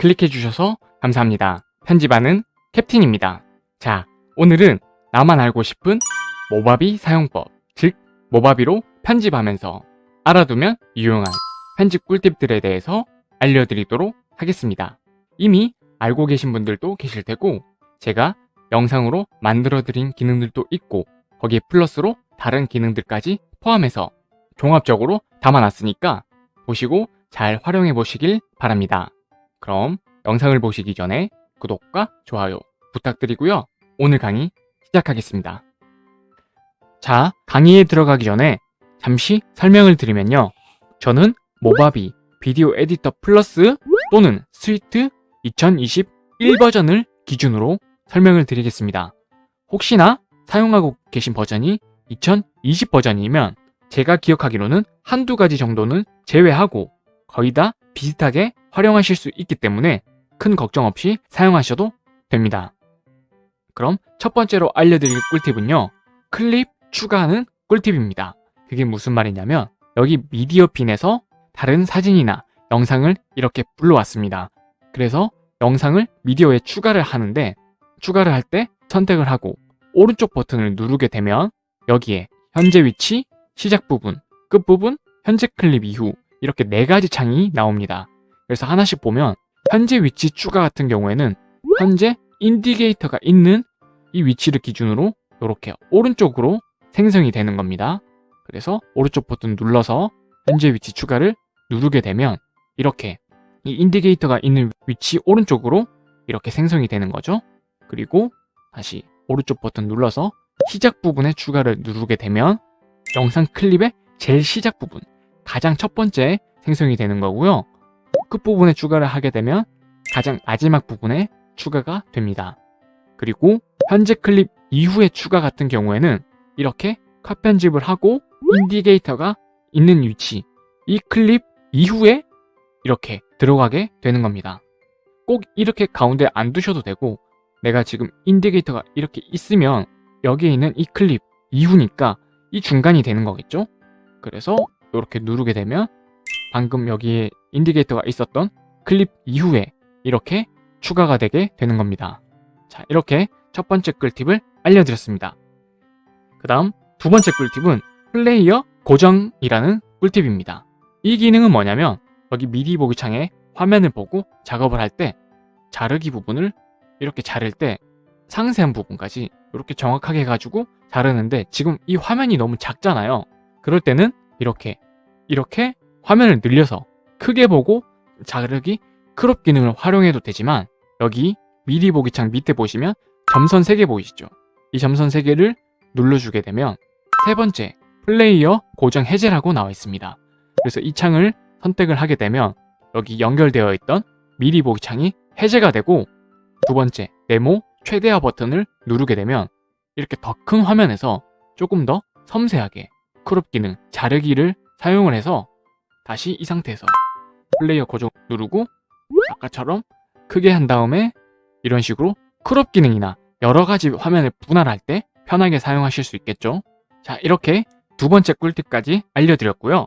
클릭해 주셔서 감사합니다. 편집하는 캡틴입니다. 자, 오늘은 나만 알고 싶은 모바비 사용법, 즉 모바비로 편집하면서 알아두면 유용한 편집 꿀팁들에 대해서 알려드리도록 하겠습니다. 이미 알고 계신 분들도 계실 테고 제가 영상으로 만들어드린 기능들도 있고 거기에 플러스로 다른 기능들까지 포함해서 종합적으로 담아놨으니까 보시고 잘 활용해 보시길 바랍니다. 그럼 영상을 보시기 전에 구독과 좋아요 부탁드리고요. 오늘 강의 시작하겠습니다. 자, 강의에 들어가기 전에 잠시 설명을 드리면요. 저는 모바비 비디오 에디터 플러스 또는 스위트 2021 버전을 기준으로 설명을 드리겠습니다. 혹시나 사용하고 계신 버전이 2020 버전이면 제가 기억하기로는 한두 가지 정도는 제외하고 거의 다 비슷하게 활용하실 수 있기 때문에 큰 걱정 없이 사용하셔도 됩니다. 그럼 첫 번째로 알려드릴 꿀팁은요. 클립 추가하는 꿀팁입니다. 그게 무슨 말이냐면 여기 미디어 핀에서 다른 사진이나 영상을 이렇게 불러왔습니다. 그래서 영상을 미디어에 추가를 하는데 추가를 할 때 선택을 하고 오른쪽 버튼을 누르게 되면 여기에 현재 위치, 시작 부분, 끝 부분, 현재 클립 이후 이렇게 네 가지 창이 나옵니다. 그래서 하나씩 보면 현재 위치 추가 같은 경우에는 현재 인디게이터가 있는 이 위치를 기준으로 이렇게 오른쪽으로 생성이 되는 겁니다. 그래서 오른쪽 버튼 눌러서 현재 위치 추가를 누르게 되면 이렇게 이 인디게이터가 있는 위치 오른쪽으로 이렇게 생성이 되는 거죠. 그리고 다시 오른쪽 버튼 눌러서 시작 부분에 추가를 누르게 되면 영상 클립의 제일 시작 부분, 가장 첫 번째 생성이 되는 거고요. 끝부분에 추가를 하게 되면 가장 마지막 부분에 추가가 됩니다. 그리고 현재 클립 이후에 추가 같은 경우에는 이렇게 컷 편집을 하고 인디게이터가 있는 위치, 이 클립 이후에 이렇게 들어가게 되는 겁니다. 꼭 이렇게 가운데 안 두셔도 되고 내가 지금 indicator가 이렇게 있으면 여기에 있는 이 클립 이후니까 이 중간이 되는 거겠죠? 그래서 이렇게 누르게 되면 방금 여기에 indicator가 있었던 클립 이후에 이렇게 추가가 되게 되는 겁니다. 자, 이렇게 첫 번째 꿀팁을 알려드렸습니다. 그 다음 두 번째 꿀팁은 플레이어 고정이라는 꿀팁입니다. 이 기능은 뭐냐면 여기 미리 보기 창에 화면을 보고 작업을 할 때 자르기 부분을 이렇게 자를 때 상세한 부분까지 이렇게 정확하게 해가지고 자르는데 지금 이 화면이 너무 작잖아요. 그럴 때는 이렇게 이렇게 화면을 늘려서 크게 보고 자르기 crop 기능을 활용해도 되지만 여기 미리 보기 창 밑에 보시면 점선 3개 보이시죠? 이 점선 3개를 눌러주게 되면 세 번째 플레이어 고정 해제라고 나와 있습니다. 그래서 이 창을 선택을 하게 되면 여기 연결되어 있던 미리 보기 창이 해제가 되고 두 번째 네모 최대화 버튼을 누르게 되면 이렇게 더 큰 화면에서 조금 더 섬세하게 crop 기능 자르기를 사용을 해서 다시 이 상태에서 플레이어 고정 누르고 아까처럼 크게 한 다음에 이런 식으로 crop 기능이나 여러 가지 화면을 분할할 때 편하게 사용하실 수 있겠죠. 자 이렇게 두 번째 꿀팁까지 알려드렸고요.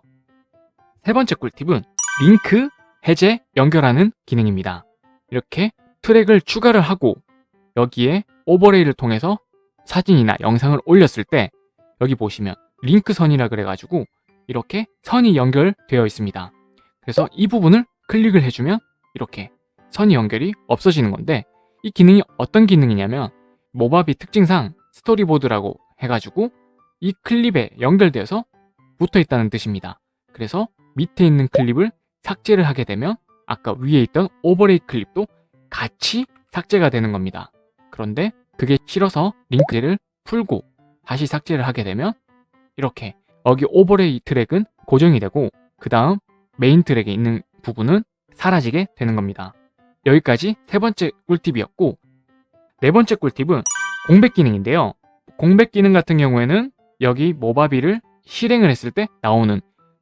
세 번째 꿀팁은 링크 해제 연결하는 기능입니다. 이렇게 트랙을 추가를 하고 여기에 overlay를 통해서 사진이나 영상을 올렸을 때 여기 보시면 링크선이라 그래가지고 이렇게 선이 연결되어 있습니다. 그래서 이 부분을 클릭을 해주면 이렇게 선이 연결이 없어지는 건데 이 기능이 어떤 기능이냐면 모바비 특징상 스토리보드라고 해가지고 이 클립에 연결되어서 붙어 있다는 뜻입니다. 그래서 밑에 있는 클립을 삭제를 하게 되면 아까 위에 있던 overlay 클립도 같이 삭제가 되는 겁니다. 그런데 그게 싫어서 링크를 풀고 다시 삭제를 하게 되면 이렇게 여기 overlay 트랙은 고정이 되고 그 다음 메인 트랙에 있는 부분은 사라지게 되는 겁니다. 여기까지 세 번째 꿀팁이었고 네 번째 꿀팁은 공백 기능인데요. 공백 기능 같은 경우에는 여기 모바비를 실행을 했을 때 나오는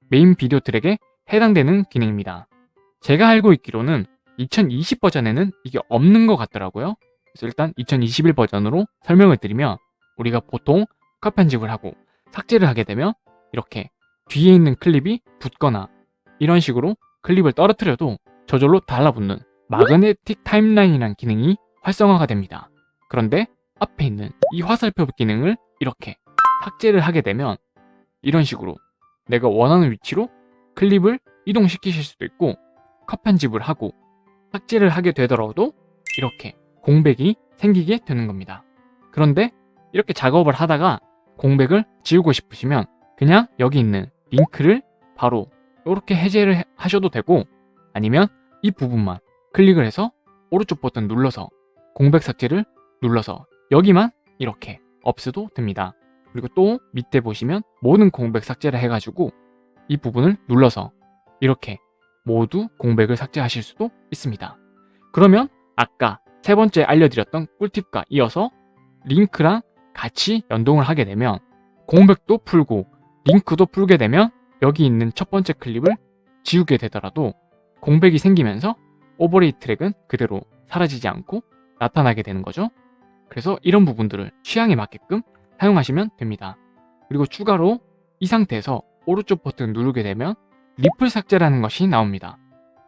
메인 비디오 트랙에 해당되는 기능입니다. 제가 알고 있기로는 2020 버전에는 이게 없는 것 같더라고요. 그래서 일단 2021 버전으로 설명을 드리면 우리가 보통 컷 편집을 하고 삭제를 하게 되면 이렇게 뒤에 있는 클립이 붙거나 이런 식으로 클립을 떨어뜨려도 저절로 달라붙는 마그네틱 타임라인이라는 기능이 활성화가 됩니다. 그런데 앞에 있는 이 화살표 기능을 이렇게 삭제를 하게 되면 이런 식으로 내가 원하는 위치로 클립을 이동시키실 수도 있고 컷 편집을 하고 삭제를 하게 되더라도 이렇게 공백이 생기게 되는 겁니다. 그런데 이렇게 작업을 하다가 공백을 지우고 싶으시면 그냥 여기 있는 링크를 바로 이렇게 해제를 하셔도 되고 아니면 이 부분만 클릭을 해서 오른쪽 버튼 눌러서 공백 삭제를 눌러서 여기만 이렇게 없애도 됩니다. 그리고 또 밑에 보시면 모든 공백 삭제를 해가지고 이 부분을 눌러서 이렇게 모두 공백을 삭제하실 수도 있습니다. 그러면 아까 세 번째 알려드렸던 꿀팁과 이어서 링크랑 같이 연동을 하게 되면 공백도 풀고 링크도 풀게 되면 여기 있는 첫 번째 클립을 지우게 되더라도 공백이 생기면서 오버레이 트랙은 그대로 사라지지 않고 나타나게 되는 거죠. 그래서 이런 부분들을 취향에 맞게끔 사용하시면 됩니다. 그리고 추가로 이 상태에서 오른쪽 버튼 누르게 되면 리플 삭제라는 것이 나옵니다.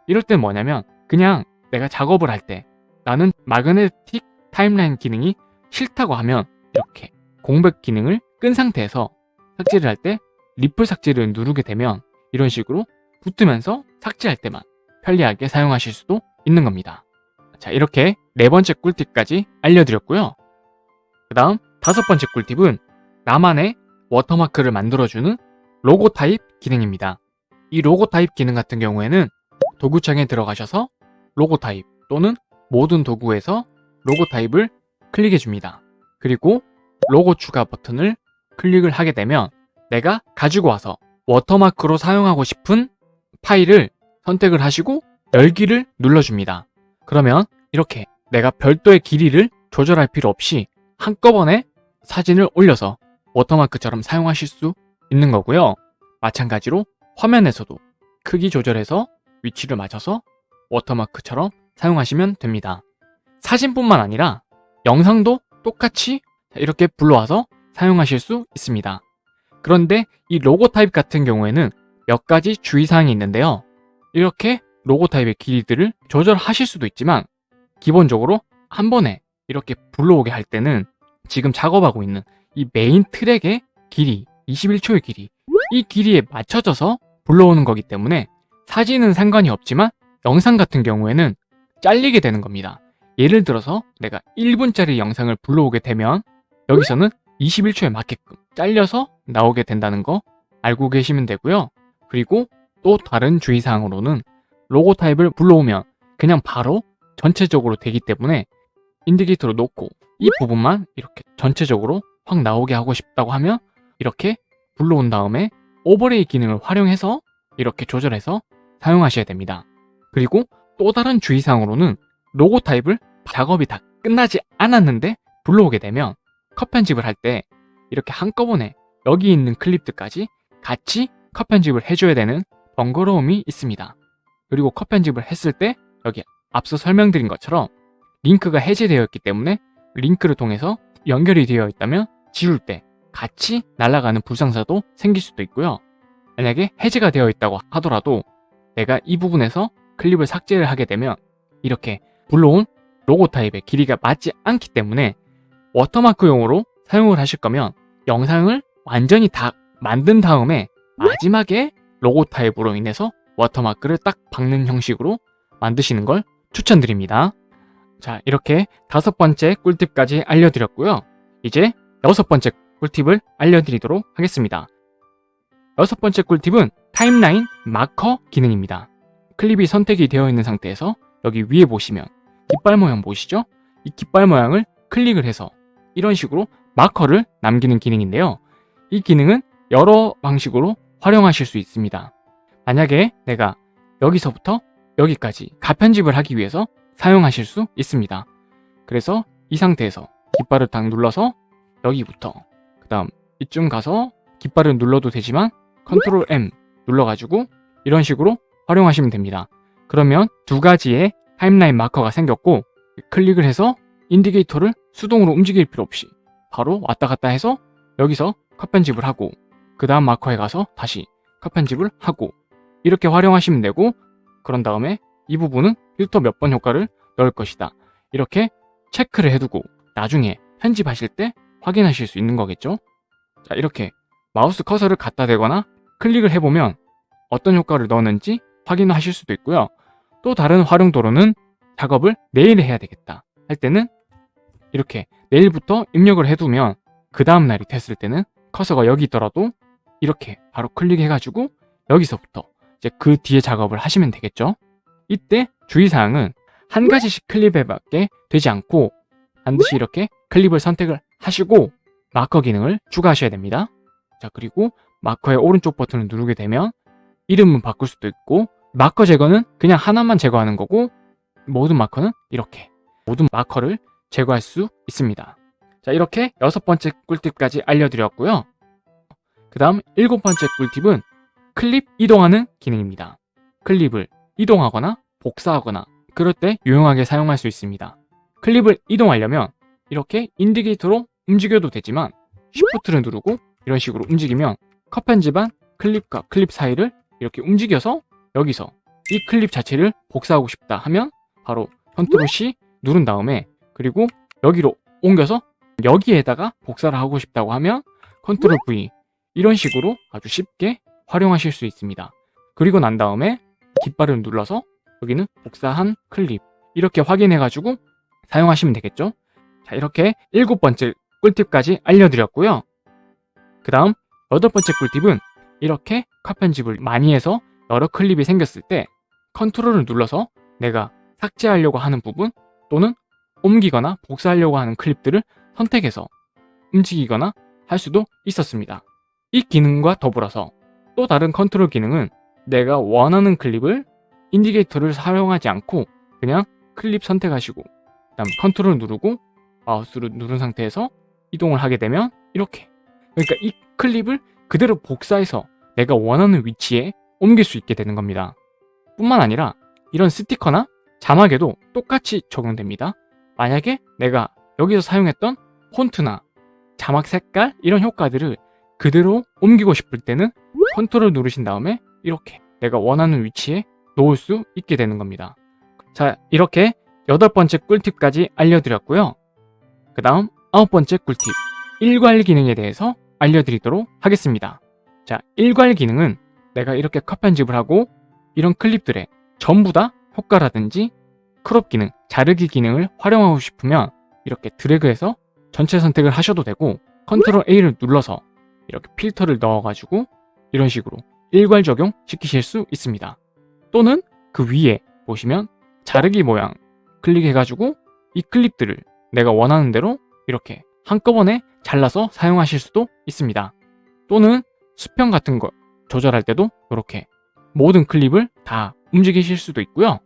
이럴 땐 뭐냐면 그냥 내가 작업을 할 때 나는 마그네틱 타임라인 기능이 싫다고 하면 이렇게 공백 기능을 끈 상태에서 삭제를 할 때 리플 삭제를 누르게 되면 이런 식으로 붙으면서 삭제할 때만 편리하게 사용하실 수도 있는 겁니다. 자 이렇게 네 번째 꿀팁까지 알려드렸고요. 그 다음 다섯 번째 꿀팁은 나만의 watermark를 만들어주는 로고 타입 기능입니다. 이 로고 타입 기능 같은 경우에는 도구창에 들어가셔서 로고 타입 또는 모든 도구에서 로고 타입을 클릭해 줍니다. 그리고 로고 추가 버튼을 클릭을 하게 되면 내가 가지고 와서 watermark로 사용하고 싶은 파일을 선택을 하시고 열기를 눌러줍니다. 그러면 이렇게 내가 별도의 길이를 조절할 필요 없이 한꺼번에 사진을 올려서 watermark처럼 사용하실 수 있는 거고요. 마찬가지로 화면에서도 크기 조절해서 위치를 맞춰서 watermark처럼 사용하시면 됩니다. 사진뿐만 아니라 영상도 똑같이 이렇게 불러와서 사용하실 수 있습니다. 그런데 이 로고 타입 같은 경우에는 몇 가지 주의사항이 있는데요. 이렇게 로고 타입의 길이들을 조절하실 수도 있지만 기본적으로 한 번에 이렇게 불러오게 할 때는 지금 작업하고 있는 이 메인 트랙의 길이 21초의 길이 이 길이에 맞춰져서 불러오는 거기 때문에 사진은 상관이 없지만 영상 같은 경우에는 잘리게 되는 겁니다. 예를 들어서 내가 1분짜리 영상을 불러오게 되면 여기서는 21초에 맞게끔 잘려서 나오게 된다는 거 알고 계시면 되고요. 그리고 또 다른 주의사항으로는 로고 타입을 불러오면 그냥 바로 전체적으로 되기 때문에 인디게이터로 놓고 이 부분만 이렇게 전체적으로 확 나오게 하고 싶다고 하면 이렇게 불러온 다음에 오버레이 기능을 활용해서 이렇게 조절해서 사용하셔야 됩니다. 그리고 또 다른 주의사항으로는 로고 타입을 작업이 다 끝나지 않았는데 불러오게 되면 컷 편집을 할 때 이렇게 한꺼번에 여기 있는 클립들까지 같이 컷 편집을 해줘야 되는 번거로움이 있습니다. 그리고 컷 편집을 했을 때 여기 앞서 설명드린 것처럼 링크가 해제되어 있기 때문에 링크를 통해서 연결이 되어 있다면 지울 때 같이 날아가는 불상사도 생길 수도 있고요. 만약에 해제가 되어 있다고 하더라도 내가 이 부분에서 클립을 삭제를 하게 되면 이렇게 불러온 로고 타입의 길이가 맞지 않기 때문에 watermark용으로 사용을 하실 거면 영상을 완전히 다 만든 다음에 마지막에 로고 타입으로 인해서 watermark를 딱 박는 형식으로 만드시는 걸 추천드립니다. 자 이렇게 다섯 번째 꿀팁까지 알려드렸고요. 이제 여섯 번째 꿀팁을 알려드리도록 하겠습니다. 여섯 번째 꿀팁은 타임라인 마커 기능입니다. 클립이 선택이 되어 있는 상태에서 여기 위에 보시면 깃발 모양 보이시죠? 이 깃발 모양을 클릭을 해서 이런 식으로 마커를 남기는 기능인데요. 이 기능은 여러 방식으로 활용하실 수 있습니다. 만약에 내가 여기서부터 여기까지 가편집을 하기 위해서 사용하실 수 있습니다. 그래서 이 상태에서 깃발을 딱 눌러서 여기부터 그 다음 이쯤 가서 깃발을 눌러도 되지만 컨트롤 M 눌러가지고 이런 식으로 활용하시면 됩니다. 그러면 두 가지의 timeline marker가 생겼고 클릭을 해서 indicator를 수동으로 움직일 필요 없이 바로 왔다 갔다 해서 여기서 컷 편집을 하고 그 다음 마커에 가서 다시 컷 편집을 하고 이렇게 활용하시면 되고 그런 다음에 이 부분은 필터 몇 번 효과를 넣을 것이다. 이렇게 체크를 해두고 나중에 편집하실 때 확인하실 수 있는 거겠죠? 자, 이렇게 마우스 커서를 갖다 대거나 클릭을 해보면 어떤 효과를 넣었는지 확인하실 수도 있고요. 또 다른 활용도로는 작업을 내일 해야 되겠다 할 때는 이렇게 내일부터 입력을 해두면 그 다음날이 됐을 때는 커서가 여기 있더라도 이렇게 바로 클릭해가지고 여기서부터 이제 그 뒤에 작업을 하시면 되겠죠. 이때 주의사항은 한 가지씩 클립에밖에 되지 않고 반드시 이렇게 클립을 선택을 하시고 마커 기능을 추가하셔야 됩니다. 자 그리고 마커의 오른쪽 버튼을 누르게 되면 이름은 바꿀 수도 있고 마커 제거는 그냥 하나만 제거하는 거고 모든 마커는 이렇게 모든 마커를 제거할 수 있습니다. 자 이렇게 여섯 번째 꿀팁까지 알려드렸고요. 그 다음 일곱 번째 꿀팁은 클립 이동하는 기능입니다. 클립을 이동하거나 복사하거나 그럴 때 유용하게 사용할 수 있습니다. 클립을 이동하려면 이렇게 인디게이터로 움직여도 되지만 Shift를 누르고 이런 식으로 움직이면 컷 편집한 클립과 클립 사이를 이렇게 움직여서 여기서 이 클립 자체를 복사하고 싶다 하면 바로 컨트롤 C 누른 다음에 그리고 여기로 옮겨서 여기에다가 복사를 하고 싶다고 하면 컨트롤 V 이런 식으로 아주 쉽게 활용하실 수 있습니다. 그리고 난 다음에 깃발을 눌러서 여기는 복사한 클립 이렇게 확인해가지고 사용하시면 되겠죠. 자 이렇게 일곱 번째 꿀팁까지 알려드렸고요. 그 다음 여덟 번째 꿀팁은 이렇게 컷 편집을 많이 해서 여러 클립이 생겼을 때 컨트롤을 눌러서 내가 삭제하려고 하는 부분 또는 옮기거나 복사하려고 하는 클립들을 선택해서 움직이거나 할 수도 있었습니다. 이 기능과 더불어서 또 다른 컨트롤 기능은 내가 원하는 클립을 indicator를 사용하지 않고 그냥 클립 선택하시고 그 다음 컨트롤 누르고 마우스를 누른 상태에서 이동을 하게 되면 이렇게 그러니까 이 클립을 그대로 복사해서 내가 원하는 위치에 옮길 수 있게 되는 겁니다. 뿐만 아니라 이런 스티커나 자막에도 똑같이 적용됩니다. 만약에 내가 여기서 사용했던 폰트나 자막 색깔 이런 효과들을 그대로 옮기고 싶을 때는 컨트롤 누르신 다음에 이렇게 내가 원하는 위치에 놓을 수 있게 되는 겁니다. 자 이렇게 여덟 번째 꿀팁까지 알려드렸고요. 그 다음 아홉 번째 꿀팁 일괄 기능에 대해서 알려드리도록 하겠습니다. 자 일괄 기능은 내가 이렇게 컷 편집을 하고 이런 클립들에 전부 다 효과라든지 crop 기능, 자르기 기능을 활용하고 싶으면 이렇게 드래그해서 전체 선택을 하셔도 되고 컨트롤 A를 눌러서 이렇게 필터를 넣어가지고 이런 식으로 일괄 적용 시키실 수 있습니다. 또는 그 위에 보시면 자르기 모양 클릭해가지고 이 클립들을 내가 원하는 대로 이렇게 한꺼번에 잘라서 사용하실 수도 있습니다. 또는 수평 같은 거 조절할 때도 이렇게 모든 클립을 다 움직이실 수도 있고요.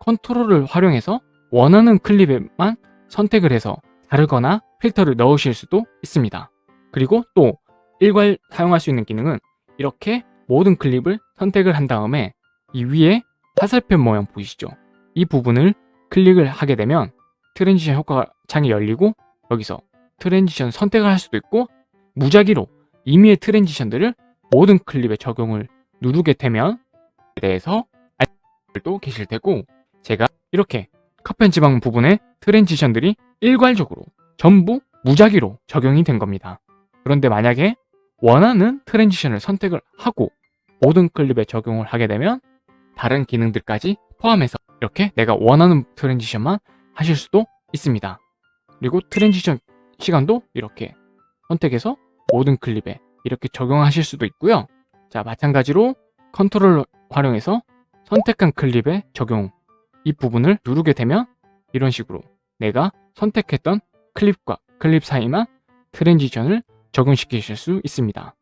컨트롤을 활용해서 원하는 클립에만 선택을 해서 자르거나 필터를 넣으실 수도 있습니다. 그리고 또 일괄 사용할 수 있는 기능은 이렇게 모든 클립을 선택을 한 다음에 이 위에 화살표 모양 보이시죠? 이 부분을 클릭을 하게 되면 transition 효과 창이 열리고 여기서 transition 선택을 할 수도 있고 무작위로 임의의 transition들을 모든 클립에 적용을 누르게 되면 대해서 알도 계실 테고 제가 이렇게 컷 편집한 부분에 transition들이 일괄적으로 전부 무작위로 적용이 된 겁니다. 그런데 만약에 원하는 transition을 선택을 하고 모든 클립에 적용을 하게 되면 다른 기능들까지 포함해서 이렇게 내가 원하는 transition만 하실 수도 있습니다. 그리고 transition 시간도 이렇게 선택해서 모든 클립에 이렇게 적용하실 수도 있고요. 자 마찬가지로 컨트롤 활용해서 선택한 클립에 적용 이 부분을 누르게 되면 이런 식으로 내가 선택했던 클립과 클립 사이만 transition을 적용시키실 수 있습니다.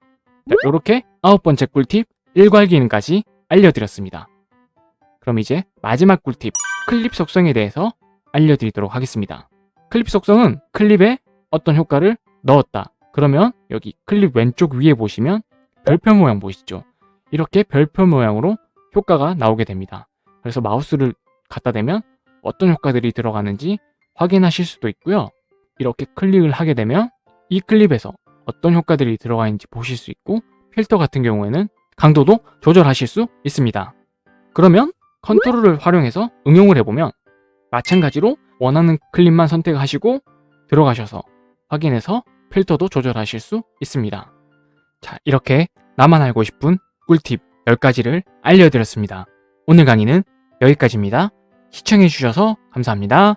이렇게 아홉 번째 꿀팁 일괄 기능까지 알려드렸습니다. 그럼 이제 마지막 꿀팁 클립 속성에 대해서 알려드리도록 하겠습니다. 클립 속성은 클립에 어떤 효과를 넣었다. 그러면 여기 클립 왼쪽 위에 보시면 별표 모양 보이시죠? 이렇게 별표 모양으로 효과가 나오게 됩니다. 그래서 마우스를 갖다 대면 어떤 효과들이 들어가는지 확인하실 수도 있고요. 이렇게 클릭을 하게 되면 이 클립에서 어떤 효과들이 들어가 있는지 보실 수 있고 필터 같은 경우에는 강도도 조절하실 수 있습니다. 그러면 컨트롤을 활용해서 응용을 해보면 마찬가지로 원하는 클립만 선택하시고 들어가셔서 확인해서 필터도 조절하실 수 있습니다. 자, 이렇게 나만 알고 싶은 꿀팁 10가지를 알려드렸습니다. 오늘 강의는 여기까지입니다. 시청해주셔서 감사합니다.